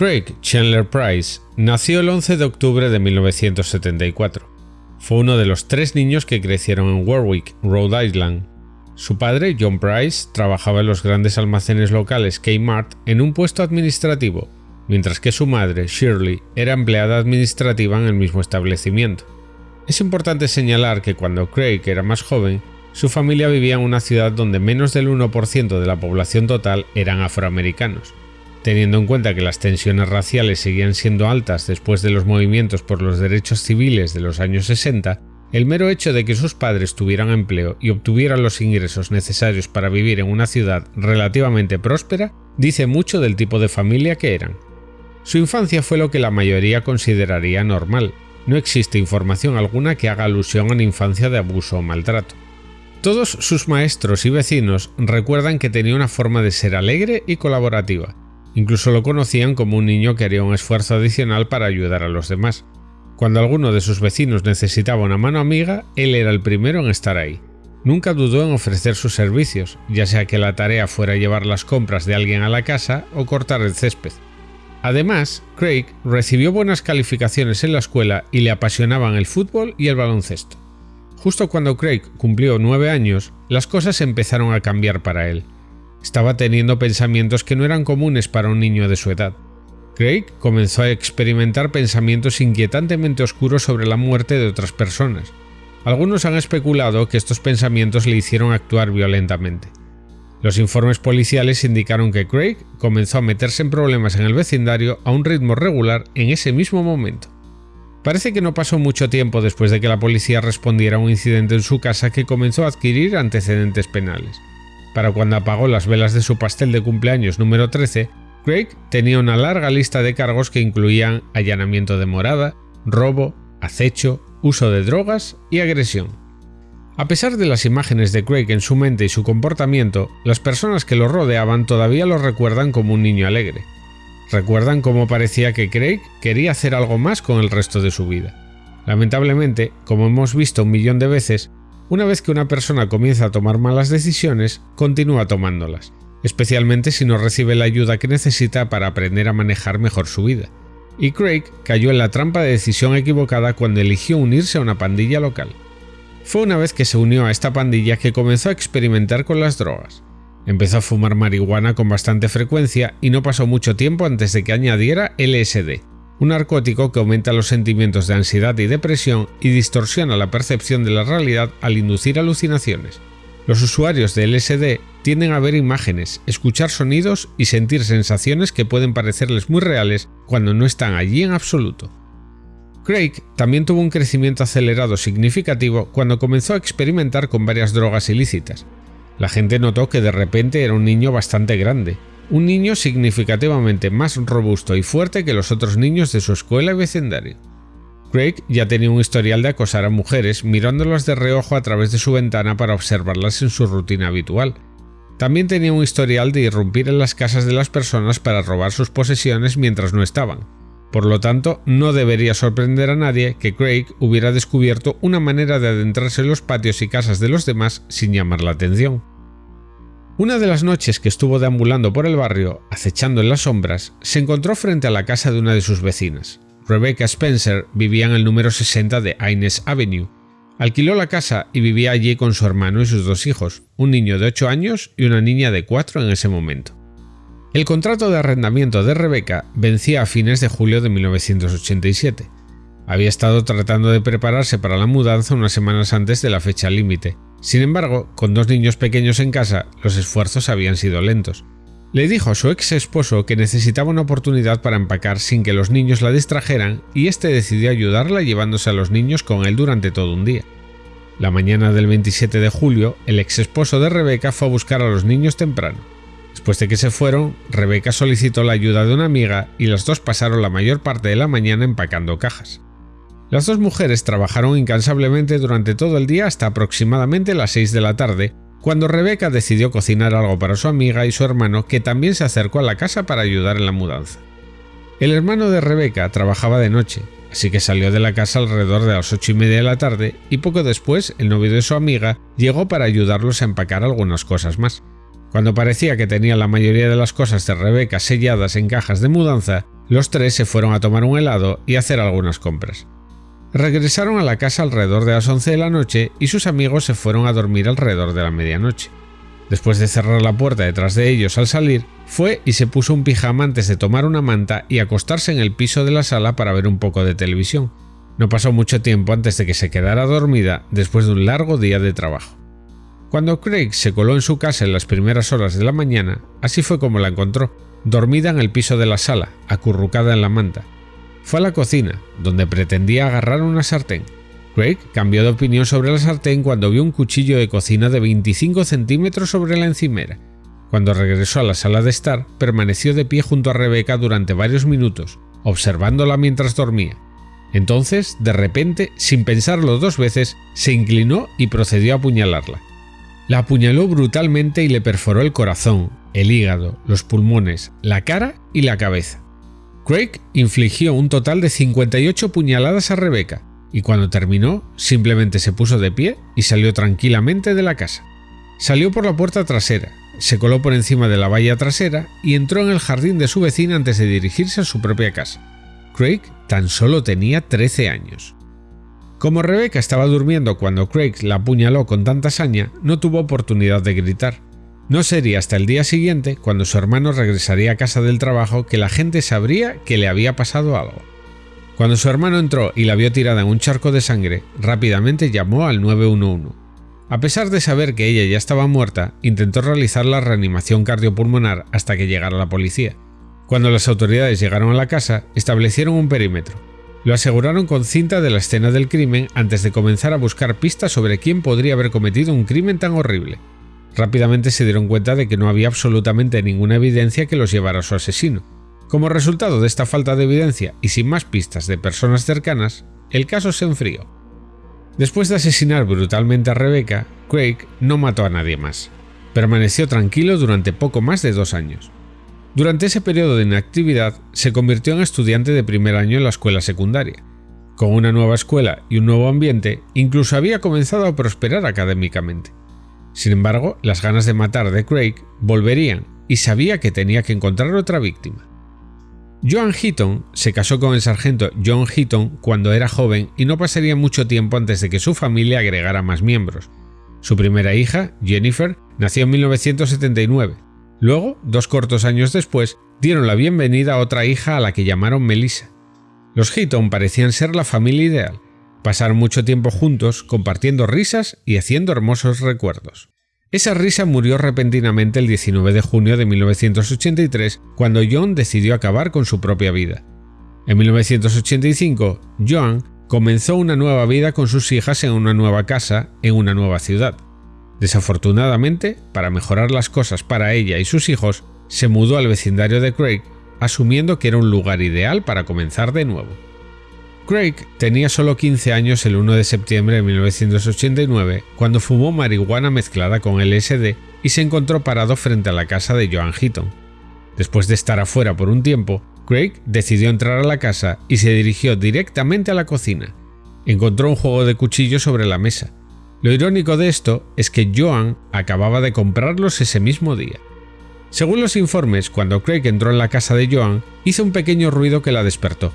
Craig Chandler Price nació el 11 de octubre de 1974. Fue uno de los tres niños que crecieron en Warwick, Rhode Island. Su padre, John Price, trabajaba en los grandes almacenes locales Kmart en un puesto administrativo, mientras que su madre, Shirley, era empleada administrativa en el mismo establecimiento. Es importante señalar que cuando Craig era más joven, su familia vivía en una ciudad donde menos del 1% de la población total eran afroamericanos. Teniendo en cuenta que las tensiones raciales seguían siendo altas después de los movimientos por los derechos civiles de los años 60, el mero hecho de que sus padres tuvieran empleo y obtuvieran los ingresos necesarios para vivir en una ciudad relativamente próspera dice mucho del tipo de familia que eran. Su infancia fue lo que la mayoría consideraría normal. No existe información alguna que haga alusión a una infancia de abuso o maltrato. Todos sus maestros y vecinos recuerdan que tenía una forma de ser alegre y colaborativa, Incluso lo conocían como un niño que haría un esfuerzo adicional para ayudar a los demás. Cuando alguno de sus vecinos necesitaba una mano amiga, él era el primero en estar ahí. Nunca dudó en ofrecer sus servicios, ya sea que la tarea fuera llevar las compras de alguien a la casa o cortar el césped. Además, Craig recibió buenas calificaciones en la escuela y le apasionaban el fútbol y el baloncesto. Justo cuando Craig cumplió nueve años, las cosas empezaron a cambiar para él. Estaba teniendo pensamientos que no eran comunes para un niño de su edad. Craig comenzó a experimentar pensamientos inquietantemente oscuros sobre la muerte de otras personas. Algunos han especulado que estos pensamientos le hicieron actuar violentamente. Los informes policiales indicaron que Craig comenzó a meterse en problemas en el vecindario a un ritmo regular en ese mismo momento. Parece que no pasó mucho tiempo después de que la policía respondiera a un incidente en su casa que comenzó a adquirir antecedentes penales. Para cuando apagó las velas de su pastel de cumpleaños número 13, Craig tenía una larga lista de cargos que incluían allanamiento de morada, robo, acecho, uso de drogas y agresión. A pesar de las imágenes de Craig en su mente y su comportamiento, las personas que lo rodeaban todavía lo recuerdan como un niño alegre. Recuerdan cómo parecía que Craig quería hacer algo más con el resto de su vida. Lamentablemente, como hemos visto un millón de veces, una vez que una persona comienza a tomar malas decisiones, continúa tomándolas, especialmente si no recibe la ayuda que necesita para aprender a manejar mejor su vida. Y Craig cayó en la trampa de decisión equivocada cuando eligió unirse a una pandilla local. Fue una vez que se unió a esta pandilla que comenzó a experimentar con las drogas. Empezó a fumar marihuana con bastante frecuencia y no pasó mucho tiempo antes de que añadiera LSD, un narcótico que aumenta los sentimientos de ansiedad y depresión y distorsiona la percepción de la realidad al inducir alucinaciones. Los usuarios de LSD tienden a ver imágenes, escuchar sonidos y sentir sensaciones que pueden parecerles muy reales cuando no están allí en absoluto. Craig también tuvo un crecimiento acelerado significativo cuando comenzó a experimentar con varias drogas ilícitas. La gente notó que de repente era un niño bastante grande, un niño significativamente más robusto y fuerte que los otros niños de su escuela y vecindario. Craig ya tenía un historial de acosar a mujeres mirándolas de reojo a través de su ventana para observarlas en su rutina habitual. También tenía un historial de irrumpir en las casas de las personas para robar sus posesiones mientras no estaban. Por lo tanto, no debería sorprender a nadie que Craig hubiera descubierto una manera de adentrarse en los patios y casas de los demás sin llamar la atención. Una de las noches que estuvo deambulando por el barrio, acechando en las sombras, se encontró frente a la casa de una de sus vecinas. Rebecca Spencer vivía en el número 60 de Ines Avenue. Alquiló la casa y vivía allí con su hermano y sus dos hijos, un niño de 8 años y una niña de 4 en ese momento. El contrato de arrendamiento de Rebecca vencía a fines de julio de 1987. Había estado tratando de prepararse para la mudanza unas semanas antes de la fecha límite, sin embargo, con dos niños pequeños en casa, los esfuerzos habían sido lentos. Le dijo a su ex esposo que necesitaba una oportunidad para empacar sin que los niños la distrajeran y este decidió ayudarla llevándose a los niños con él durante todo un día. La mañana del 27 de julio, el ex esposo de Rebeca fue a buscar a los niños temprano. Después de que se fueron, Rebeca solicitó la ayuda de una amiga y las dos pasaron la mayor parte de la mañana empacando cajas. Las dos mujeres trabajaron incansablemente durante todo el día hasta aproximadamente las 6 de la tarde, cuando Rebeca decidió cocinar algo para su amiga y su hermano que también se acercó a la casa para ayudar en la mudanza. El hermano de Rebeca trabajaba de noche, así que salió de la casa alrededor de las 8 y media de la tarde y poco después el novio de su amiga llegó para ayudarlos a empacar algunas cosas más. Cuando parecía que tenía la mayoría de las cosas de Rebeca selladas en cajas de mudanza, Los tres se fueron a tomar un helado y hacer algunas compras. Regresaron a la casa alrededor de las 11 de la noche y sus amigos se fueron a dormir alrededor de la medianoche. Después de cerrar la puerta detrás de ellos al salir, fue y se puso un pijama antes de tomar una manta y acostarse en el piso de la sala para ver un poco de televisión. No pasó mucho tiempo antes de que se quedara dormida después de un largo día de trabajo. Cuando Craig se coló en su casa en las primeras horas de la mañana, así fue como la encontró, dormida en el piso de la sala, acurrucada en la manta. Fue a la cocina, donde pretendía agarrar una sartén, Craig cambió de opinión sobre la sartén cuando vio un cuchillo de cocina de 25 centímetros sobre la encimera. Cuando regresó a la sala de estar, permaneció de pie junto a Rebeca durante varios minutos, observándola mientras dormía. Entonces, de repente, sin pensarlo dos veces, se inclinó y procedió a apuñalarla. La apuñaló brutalmente y le perforó el corazón, el hígado, los pulmones, la cara y la cabeza. Craig infligió un total de 58 puñaladas a Rebeca, y cuando terminó simplemente se puso de pie y salió tranquilamente de la casa. Salió por la puerta trasera, se coló por encima de la valla trasera y entró en el jardín de su vecina antes de dirigirse a su propia casa. Craig tan solo tenía 13 años. Como Rebecca estaba durmiendo cuando Craig la apuñaló con tanta saña, no tuvo oportunidad de gritar. No sería hasta el día siguiente, cuando su hermano regresaría a casa del trabajo, que la gente sabría que le había pasado algo. Cuando su hermano entró y la vio tirada en un charco de sangre, rápidamente llamó al 911. A pesar de saber que ella ya estaba muerta, intentó realizar la reanimación cardiopulmonar hasta que llegara la policía. Cuando las autoridades llegaron a la casa, establecieron un perímetro. Lo aseguraron con cinta de la escena del crimen antes de comenzar a buscar pistas sobre quién podría haber cometido un crimen tan horrible. Rápidamente se dieron cuenta de que no había absolutamente ninguna evidencia que los llevara a su asesino, como resultado de esta falta de evidencia y sin más pistas de personas cercanas, el caso se enfrió. Después de asesinar brutalmente a Rebecca, Craig no mató a nadie más. Permaneció tranquilo durante poco más de dos años. Durante ese periodo de inactividad, se convirtió en estudiante de primer año en la escuela secundaria. Con una nueva escuela y un nuevo ambiente, incluso había comenzado a prosperar académicamente. Sin embargo, las ganas de matar de Craig volverían y sabía que tenía que encontrar otra víctima. Joan Heaton se casó con el sargento John Heaton cuando era joven y no pasaría mucho tiempo antes de que su familia agregara más miembros. Su primera hija, Jennifer, nació en 1979. Luego, dos cortos años después, dieron la bienvenida a otra hija a la que llamaron Melissa. Los Heaton parecían ser la familia ideal. Pasaron mucho tiempo juntos, compartiendo risas y haciendo hermosos recuerdos. Esa risa murió repentinamente el 19 de junio de 1983 cuando John decidió acabar con su propia vida. En 1985, Joan comenzó una nueva vida con sus hijas en una nueva casa, en una nueva ciudad. Desafortunadamente, para mejorar las cosas para ella y sus hijos, se mudó al vecindario de Craig, asumiendo que era un lugar ideal para comenzar de nuevo. Craig tenía solo 15 años el 1 de septiembre de 1989 cuando fumó marihuana mezclada con LSD y se encontró parado frente a la casa de Joan Heaton. Después de estar afuera por un tiempo, Craig decidió entrar a la casa y se dirigió directamente a la cocina. Encontró un juego de cuchillos sobre la mesa. Lo irónico de esto es que Joan acababa de comprarlos ese mismo día. Según los informes, cuando Craig entró en la casa de Joan, hizo un pequeño ruido que la despertó.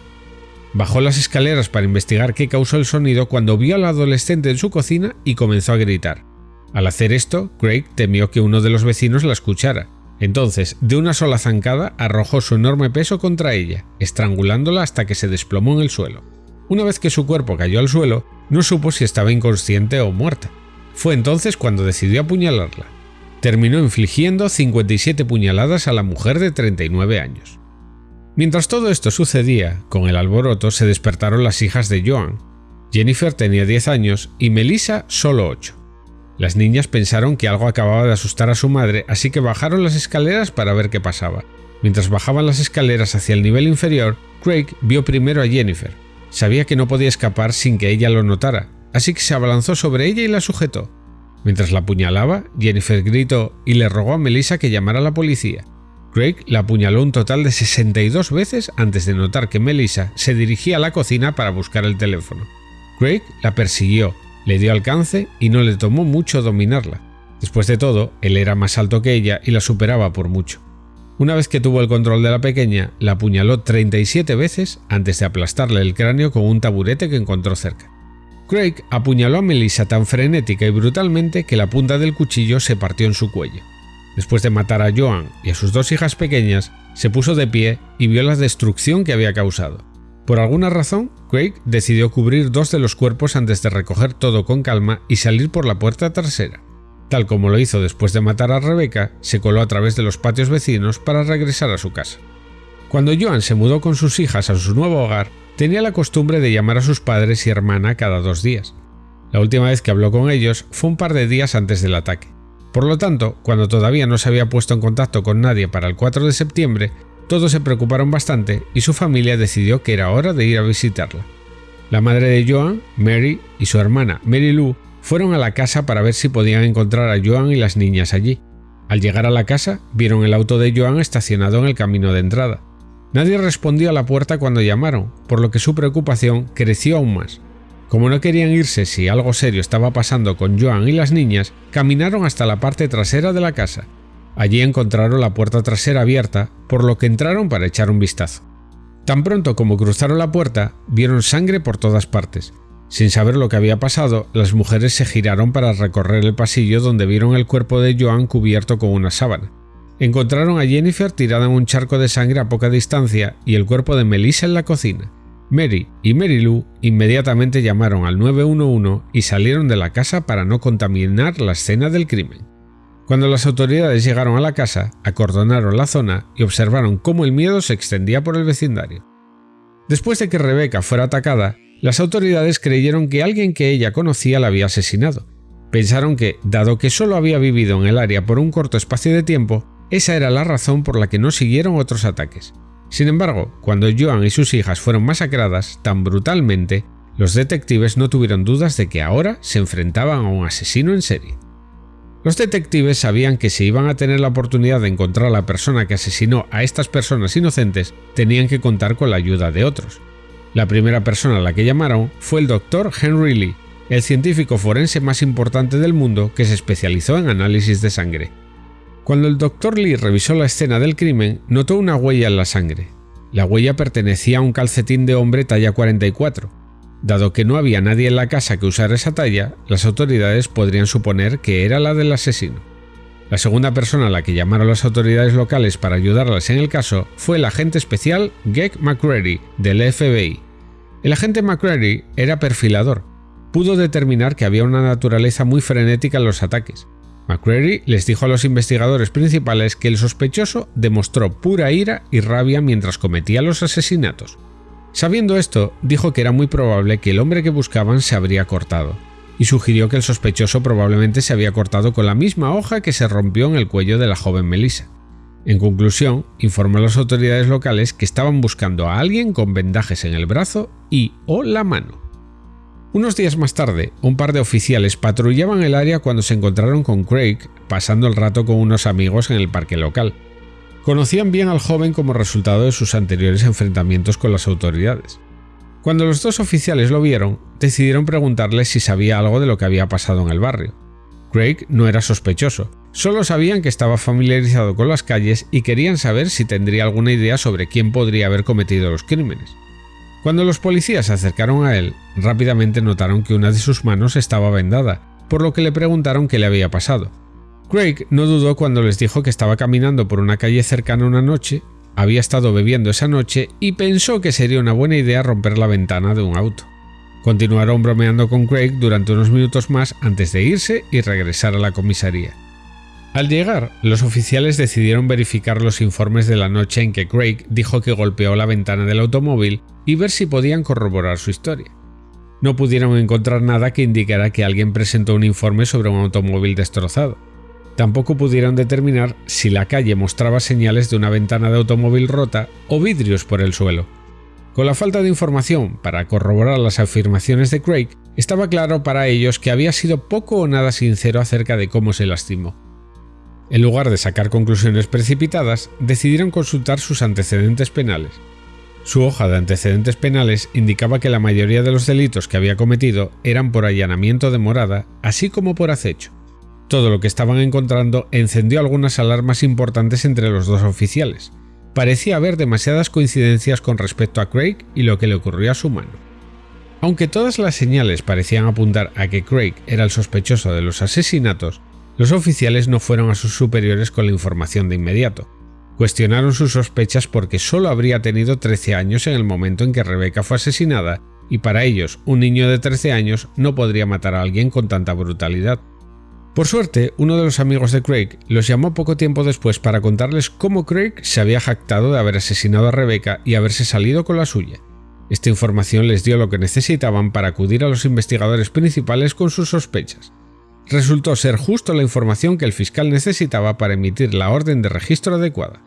Bajó las escaleras para investigar qué causó el sonido cuando vio al adolescente en su cocina y comenzó a gritar. Al hacer esto, Craig temió que uno de los vecinos la escuchara. Entonces, de una sola zancada, arrojó su enorme peso contra ella, estrangulándola hasta que se desplomó en el suelo. Una vez que su cuerpo cayó al suelo, no supo si estaba inconsciente o muerta. Fue entonces cuando decidió apuñalarla. Terminó infligiendo 57 puñaladas a la mujer de 39 años. Mientras todo esto sucedía, con el alboroto se despertaron las hijas de Joan. Jennifer tenía 10 años y Melissa solo 8. Las niñas pensaron que algo acababa de asustar a su madre, así que bajaron las escaleras para ver qué pasaba. Mientras bajaban las escaleras hacia el nivel inferior, Craig vio primero a Jennifer. Sabía que no podía escapar sin que ella lo notara, así que se abalanzó sobre ella y la sujetó. Mientras la apuñalaba, Jennifer gritó y le rogó a Melissa que llamara a la policía. Craig la apuñaló un total de 62 veces antes de notar que Melissa se dirigía a la cocina para buscar el teléfono. Craig la persiguió, le dio alcance y no le tomó mucho dominarla. Después de todo, él era más alto que ella y la superaba por mucho. Una vez que tuvo el control de la pequeña, la apuñaló 37 veces antes de aplastarle el cráneo con un taburete que encontró cerca. Craig apuñaló a Melissa tan frenética y brutalmente que la punta del cuchillo se partió en su cuello. Después de matar a Joan y a sus dos hijas pequeñas, se puso de pie y vio la destrucción que había causado. Por alguna razón, Craig decidió cubrir dos de los cuerpos antes de recoger todo con calma y salir por la puerta trasera. Tal como lo hizo después de matar a Rebecca, se coló a través de los patios vecinos para regresar a su casa. Cuando Joan se mudó con sus hijas a su nuevo hogar, tenía la costumbre de llamar a sus padres y hermana cada dos días. La última vez que habló con ellos fue un par de días antes del ataque. Por lo tanto, cuando todavía no se había puesto en contacto con nadie para el 4 de septiembre, todos se preocuparon bastante y su familia decidió que era hora de ir a visitarla. La madre de Joan, Mary, y su hermana, Mary Lou, fueron a la casa para ver si podían encontrar a Joan y las niñas allí. Al llegar a la casa, vieron el auto de Joan estacionado en el camino de entrada. Nadie respondió a la puerta cuando llamaron, por lo que su preocupación creció aún más. Como no querían irse si algo serio estaba pasando con Joan y las niñas, caminaron hasta la parte trasera de la casa Allí encontraron la puerta trasera abierta, por lo que entraron para echar un vistazo. Tan pronto como cruzaron la puerta, vieron sangre por todas partes. Sin saber lo que había pasado, las mujeres se giraron para recorrer el pasillo donde vieron el cuerpo de Joan cubierto con una sábana. Encontraron a Jennifer tirada en un charco de sangre a poca distancia y el cuerpo de Melissa en la cocina. Mary y Mary Lou inmediatamente llamaron al 911 y salieron de la casa para no contaminar la escena del crimen. Cuando las autoridades llegaron a la casa, acordonaron la zona y observaron cómo el miedo se extendía por el vecindario. Después de que Rebeca fuera atacada, las autoridades creyeron que alguien que ella conocía la había asesinado. Pensaron que, dado que solo había vivido en el área por un corto espacio de tiempo, esa era la razón por la que no siguieron otros ataques. Sin embargo, cuando Joan y sus hijas fueron masacradas tan brutalmente, los detectives no tuvieron dudas de que ahora se enfrentaban a un asesino en serie. Los detectives sabían que si iban a tener la oportunidad de encontrar a la persona que asesinó a estas personas inocentes, tenían que contar con la ayuda de otros. La primera persona a la que llamaron fue el doctor Henry Lee, el científico forense más importante del mundo que se especializó en análisis de sangre. Cuando el doctor Lee revisó la escena del crimen, notó una huella en la sangre. La huella pertenecía a un calcetín de hombre talla 44, Dado que no había nadie en la casa que usara esa talla, las autoridades podrían suponer que era la del asesino. La segunda persona a la que llamaron las autoridades locales para ayudarlas en el caso fue el agente especial Gek McCready del FBI. El agente McCready era perfilador. Pudo determinar que había una naturaleza muy frenética en los ataques. McCready les dijo a los investigadores principales que el sospechoso demostró pura ira y rabia mientras cometía los asesinatos. Sabiendo esto, dijo que era muy probable que el hombre que buscaban se habría cortado, y sugirió que el sospechoso probablemente se había cortado con la misma hoja que se rompió en el cuello de la joven Melissa. En conclusión, informó a las autoridades locales que estaban buscando a alguien con vendajes en el brazo y o la mano. Unos días más tarde, un par de oficiales patrullaban el área cuando se encontraron con Craig pasando el rato con unos amigos en el parque local. Conocían bien al joven como resultado de sus anteriores enfrentamientos con las autoridades. Cuando los dos oficiales lo vieron, decidieron preguntarle si sabía algo de lo que había pasado en el barrio. Craig no era sospechoso, solo sabían que estaba familiarizado con las calles y querían saber si tendría alguna idea sobre quién podría haber cometido los crímenes. Cuando los policías se acercaron a él, rápidamente notaron que una de sus manos estaba vendada, por lo que le preguntaron qué le había pasado. Craig no dudó cuando les dijo que estaba caminando por una calle cercana una noche, había estado bebiendo esa noche y pensó que sería una buena idea romper la ventana de un auto. Continuaron bromeando con Craig durante unos minutos más antes de irse y regresar a la comisaría. Al llegar, los oficiales decidieron verificar los informes de la noche en que Craig dijo que golpeó la ventana del automóvil y ver si podían corroborar su historia. No pudieron encontrar nada que indicara que alguien presentó un informe sobre un automóvil destrozado. Tampoco pudieron determinar si la calle mostraba señales de una ventana de automóvil rota o vidrios por el suelo. Con la falta de información para corroborar las afirmaciones de Craig, estaba claro para ellos que había sido poco o nada sincero acerca de cómo se lastimó. En lugar de sacar conclusiones precipitadas, decidieron consultar sus antecedentes penales. Su hoja de antecedentes penales indicaba que la mayoría de los delitos que había cometido eran por allanamiento de morada, así como por acecho. Todo lo que estaban encontrando encendió algunas alarmas importantes entre los dos oficiales. Parecía haber demasiadas coincidencias con respecto a Craig y lo que le ocurrió a su mano. Aunque todas las señales parecían apuntar a que Craig era el sospechoso de los asesinatos, los oficiales no fueron a sus superiores con la información de inmediato. Cuestionaron sus sospechas porque solo habría tenido 13 años en el momento en que Rebecca fue asesinada y para ellos un niño de 13 años no podría matar a alguien con tanta brutalidad. Por suerte, uno de los amigos de Craig los llamó poco tiempo después para contarles cómo Craig se había jactado de haber asesinado a Rebecca y haberse salido con la suya. Esta información les dio lo que necesitaban para acudir a los investigadores principales con sus sospechas. Resultó ser justo la información que el fiscal necesitaba para emitir la orden de registro adecuada.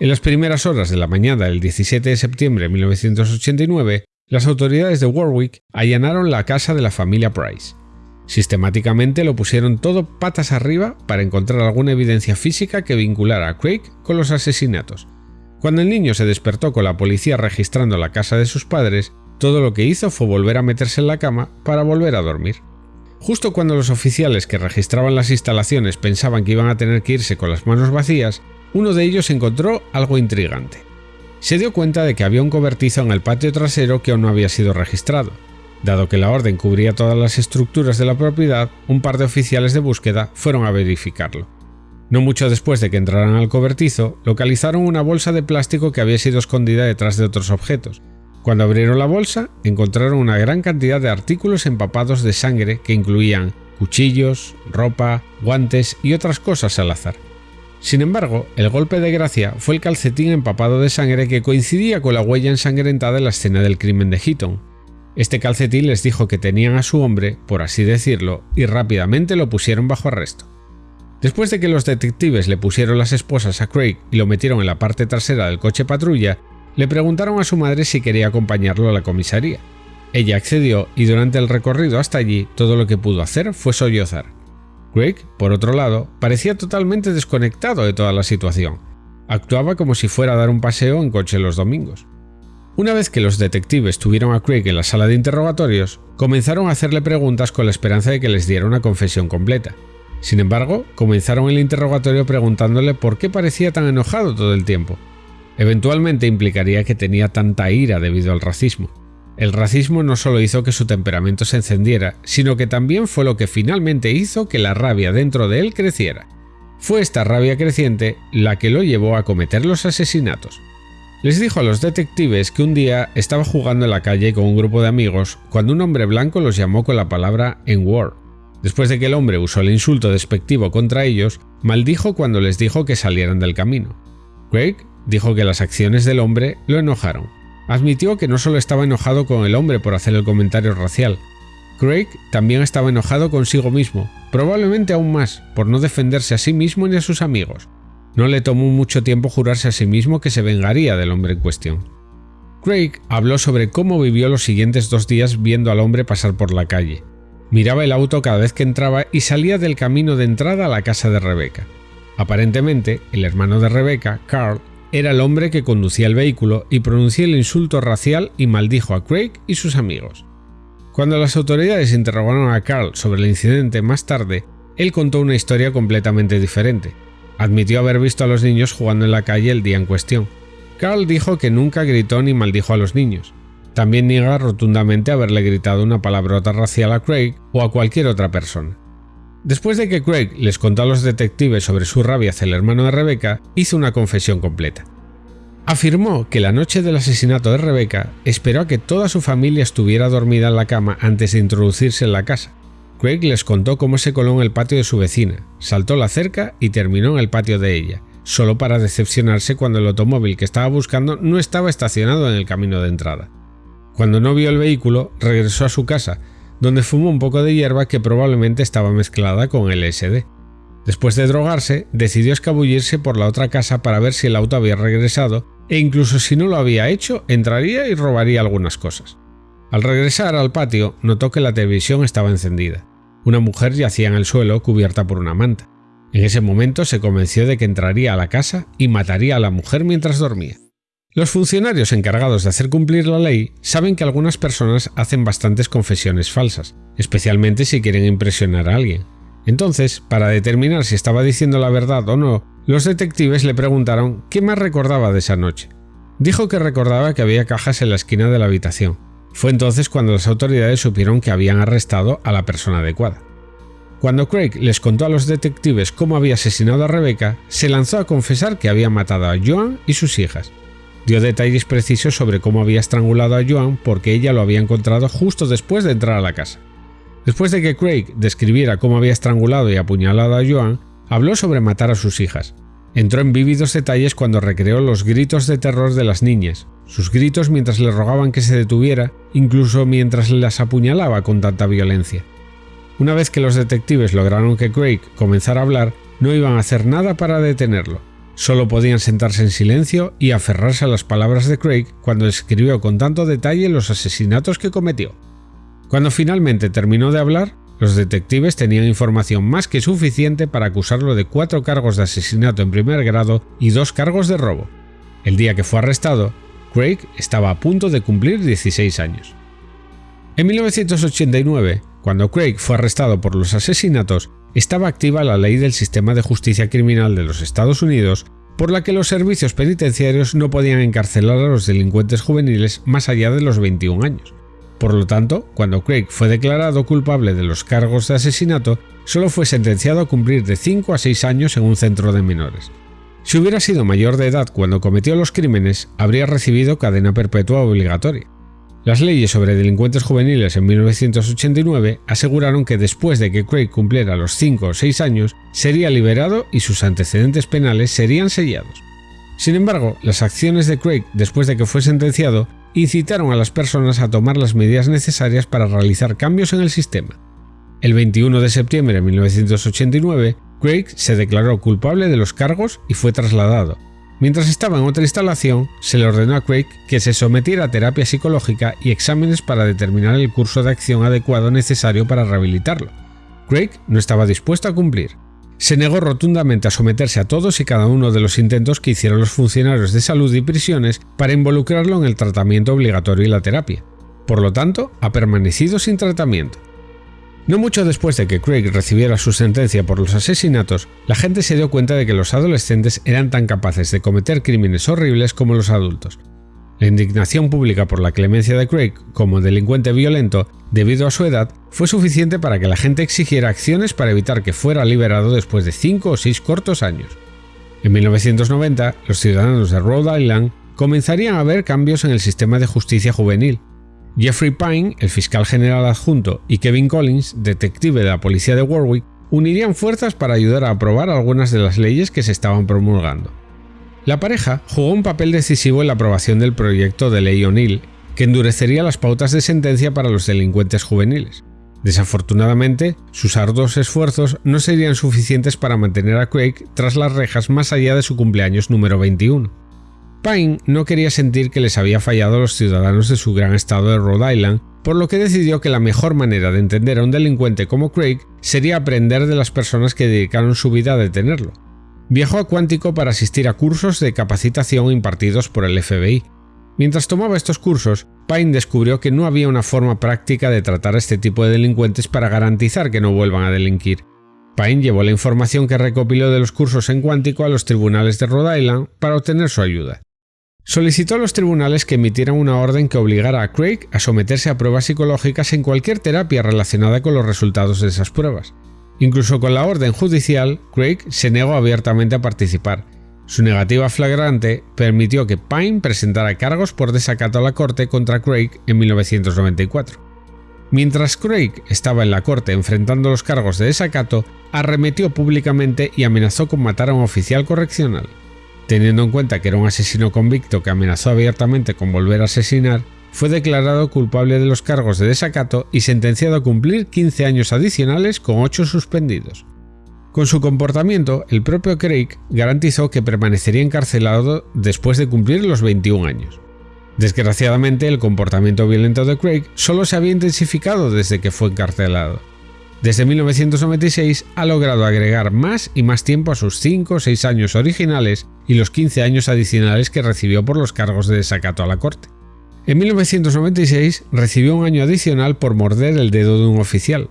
En las primeras horas de la mañana del 17 de septiembre de 1989, las autoridades de Warwick allanaron la casa de la familia Price. Sistemáticamente lo pusieron todo patas arriba para encontrar alguna evidencia física que vinculara a Craig con los asesinatos. Cuando el niño se despertó con la policía registrando la casa de sus padres, todo lo que hizo fue volver a meterse en la cama para volver a dormir. Justo cuando los oficiales que registraban las instalaciones pensaban que iban a tener que irse con las manos vacías, uno de ellos encontró algo intrigante se dio cuenta de que había un cobertizo en el patio trasero que aún no había sido registrado. Dado que la orden cubría todas las estructuras de la propiedad, un par de oficiales de búsqueda fueron a verificarlo. No mucho después de que entraran al cobertizo, localizaron una bolsa de plástico que había sido escondida detrás de otros objetos. Cuando abrieron la bolsa, encontraron una gran cantidad de artículos empapados de sangre que incluían cuchillos, ropa, guantes y otras cosas al azar. Sin embargo, el golpe de gracia fue el calcetín empapado de sangre que coincidía con la huella ensangrentada en la escena del crimen de Heaton. Este calcetín les dijo que tenían a su hombre, por así decirlo, y rápidamente lo pusieron bajo arresto. Después de que los detectives le pusieron las esposas a Craig y lo metieron en la parte trasera del coche patrulla, le preguntaron a su madre si quería acompañarlo a la comisaría. Ella accedió y durante el recorrido hasta allí todo lo que pudo hacer fue sollozar. Craig, por otro lado, parecía totalmente desconectado de toda la situación. Actuaba como si fuera a dar un paseo en coche los domingos. Una vez que los detectives tuvieron a Craig en la sala de interrogatorios, comenzaron a hacerle preguntas con la esperanza de que les diera una confesión completa. Sin embargo, comenzaron el interrogatorio preguntándole por qué parecía tan enojado todo el tiempo. Eventualmente implicaría que tenía tanta ira debido al racismo. El racismo no solo hizo que su temperamento se encendiera, sino que también fue lo que finalmente hizo que la rabia dentro de él creciera. Fue esta rabia creciente la que lo llevó a cometer los asesinatos. Les dijo a los detectives que un día estaba jugando en la calle con un grupo de amigos cuando un hombre blanco los llamó con la palabra N-word. Después de que el hombre usó el insulto despectivo contra ellos, maldijo cuando les dijo que salieran del camino. Craig dijo que las acciones del hombre lo enojaron. Admitió que no solo estaba enojado con el hombre por hacer el comentario racial, Craig también estaba enojado consigo mismo, probablemente aún más, por no defenderse a sí mismo ni a sus amigos. No le tomó mucho tiempo jurarse a sí mismo que se vengaría del hombre en cuestión. Craig habló sobre cómo vivió los siguientes dos días viendo al hombre pasar por la calle. Miraba el auto cada vez que entraba y salía del camino de entrada a la casa de Rebecca. Aparentemente, el hermano de Rebecca, Carl, era el hombre que conducía el vehículo y pronunció el insulto racial y maldijo a Craig y sus amigos. Cuando las autoridades interrogaron a Carl sobre el incidente más tarde, él contó una historia completamente diferente. Admitió haber visto a los niños jugando en la calle el día en cuestión. Carl dijo que nunca gritó ni maldijo a los niños. También niega rotundamente haberle gritado una palabrota racial a Craig o a cualquier otra persona. Después de que Craig les contó a los detectives sobre su rabia hacia el hermano de Rebecca, hizo una confesión completa. Afirmó que la noche del asesinato de Rebecca esperó a que toda su familia estuviera dormida en la cama antes de introducirse en la casa. Craig les contó cómo se coló en el patio de su vecina, saltó la cerca y terminó en el patio de ella, solo para decepcionarse cuando el automóvil que estaba buscando no estaba estacionado en el camino de entrada. Cuando no vio el vehículo, regresó a su casa, donde fumó un poco de hierba que probablemente estaba mezclada con LSD. Después de drogarse, decidió escabullirse por la otra casa para ver si el auto había regresado e incluso si no lo había hecho, entraría y robaría algunas cosas. Al regresar al patio, notó que la televisión estaba encendida. Una mujer yacía en el suelo cubierta por una manta. En ese momento se convenció de que entraría a la casa y mataría a la mujer mientras dormía. Los funcionarios encargados de hacer cumplir la ley saben que algunas personas hacen bastantes confesiones falsas, especialmente si quieren impresionar a alguien. Entonces, para determinar si estaba diciendo la verdad o no, los detectives le preguntaron qué más recordaba de esa noche. Dijo que recordaba que había cajas en la esquina de la habitación. Fue entonces cuando las autoridades supieron que habían arrestado a la persona adecuada. Cuando Craig les contó a los detectives cómo había asesinado a Rebecca, se lanzó a confesar que había matado a Joan y sus hijas. Dio detalles precisos sobre cómo había estrangulado a Joan porque ella lo había encontrado justo después de entrar a la casa. Después de que Craig describiera cómo había estrangulado y apuñalado a Joan, habló sobre matar a sus hijas. Entró en vívidos detalles cuando recreó los gritos de terror de las niñas, sus gritos mientras le rogaban que se detuviera, incluso mientras las apuñalaba con tanta violencia. Una vez que los detectives lograron que Craig comenzara a hablar, no iban a hacer nada para detenerlo. Solo podían sentarse en silencio y aferrarse a las palabras de Craig cuando describió con tanto detalle los asesinatos que cometió. Cuando finalmente terminó de hablar, los detectives tenían información más que suficiente para acusarlo de cuatro cargos de asesinato en primer grado y dos cargos de robo. El día que fue arrestado, Craig estaba a punto de cumplir 16 años. En 1989, cuando Craig fue arrestado por los asesinatos, estaba activa la ley del sistema de justicia criminal de los Estados Unidos por la que los servicios penitenciarios no podían encarcelar a los delincuentes juveniles más allá de los 21 años. Por lo tanto, cuando Craig fue declarado culpable de los cargos de asesinato, solo fue sentenciado a cumplir de 5 a 6 años en un centro de menores. Si hubiera sido mayor de edad cuando cometió los crímenes, habría recibido cadena perpetua obligatoria. Las leyes sobre delincuentes juveniles en 1989 aseguraron que después de que Craig cumpliera los 5 o 6 años, sería liberado y sus antecedentes penales serían sellados. Sin embargo, las acciones de Craig después de que fue sentenciado incitaron a las personas a tomar las medidas necesarias para realizar cambios en el sistema. El 21 de septiembre de 1989, Craig se declaró culpable de los cargos y fue trasladado. Mientras estaba en otra instalación, se le ordenó a Craig que se sometiera a terapia psicológica y exámenes para determinar el curso de acción adecuado necesario para rehabilitarlo. Craig no estaba dispuesto a cumplir se negó rotundamente a someterse a todos y cada uno de los intentos que hicieron los funcionarios de salud y prisiones para involucrarlo en el tratamiento obligatorio y la terapia. Por lo tanto, ha permanecido sin tratamiento. No mucho después de que Craig recibiera su sentencia por los asesinatos, la gente se dio cuenta de que los adolescentes eran tan capaces de cometer crímenes horribles como los adultos, la indignación pública por la clemencia de Craig como delincuente violento debido a su edad fue suficiente para que la gente exigiera acciones para evitar que fuera liberado después de 5 o 6 cortos años. En 1990, los ciudadanos de Rhode Island comenzarían a ver cambios en el sistema de justicia juvenil. Jeffrey Pine, el fiscal general adjunto, y Kevin Collins, detective de la policía de Warwick, unirían fuerzas para ayudar a aprobar algunas de las leyes que se estaban promulgando. La pareja jugó un papel decisivo en la aprobación del proyecto de ley O'Neill, que endurecería las pautas de sentencia para los delincuentes juveniles. Desafortunadamente, sus arduos esfuerzos no serían suficientes para mantener a Craig tras las rejas más allá de su cumpleaños número 21. Pine no quería sentir que les había fallado a los ciudadanos de su gran estado de Rhode Island, por lo que decidió que la mejor manera de entender a un delincuente como Craig sería aprender de las personas que dedicaron su vida a detenerlo. Viajó a Cuántico para asistir a cursos de capacitación impartidos por el FBI. Mientras tomaba estos cursos, Pine descubrió que no había una forma práctica de tratar a este tipo de delincuentes para garantizar que no vuelvan a delinquir. Pine llevó la información que recopiló de los cursos en Cuántico a los tribunales de Rhode Island para obtener su ayuda. Solicitó a los tribunales que emitieran una orden que obligara a Craig a someterse a pruebas psicológicas en cualquier terapia relacionada con los resultados de esas pruebas. Incluso con la orden judicial, Craig se negó abiertamente a participar. Su negativa flagrante permitió que Pine presentara cargos por desacato a la corte contra Craig en 1994. Mientras Craig estaba en la corte enfrentando los cargos de desacato, arremetió públicamente y amenazó con matar a un oficial correccional. Teniendo en cuenta que era un asesino convicto que amenazó abiertamente con volver a asesinar, fue declarado culpable de los cargos de desacato y sentenciado a cumplir 15 años adicionales con 8 suspendidos. Con su comportamiento, el propio Craig garantizó que permanecería encarcelado después de cumplir los 21 años. Desgraciadamente, el comportamiento violento de Craig solo se había intensificado desde que fue encarcelado. Desde 1996 ha logrado agregar más y más tiempo a sus 5 o 6 años originales y los 15 años adicionales que recibió por los cargos de desacato a la corte. En 1996 recibió un año adicional por morder el dedo de un oficial.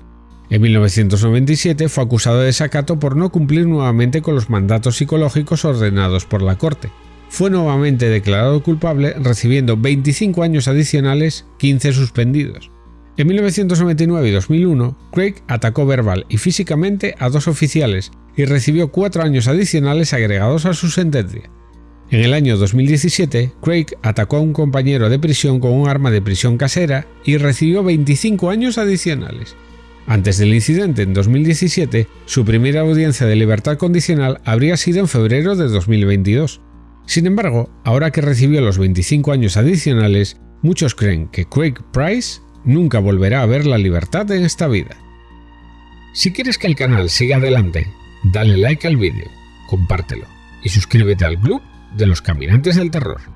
En 1997 fue acusado de desacato por no cumplir nuevamente con los mandatos psicológicos ordenados por la Corte. Fue nuevamente declarado culpable recibiendo 25 años adicionales, 15 suspendidos. En 1999 y 2001, Craig atacó verbal y físicamente a dos oficiales y recibió cuatro años adicionales agregados a su sentencia. En el año 2017, Craig atacó a un compañero de prisión con un arma de prisión casera y recibió 25 años adicionales. Antes del incidente en 2017, su primera audiencia de libertad condicional habría sido en febrero de 2022. Sin embargo, ahora que recibió los 25 años adicionales, muchos creen que Craig Price nunca volverá a ver la libertad en esta vida. Si quieres que el canal siga adelante, dale like al vídeo, compártelo y suscríbete al club de los caminantes del terror.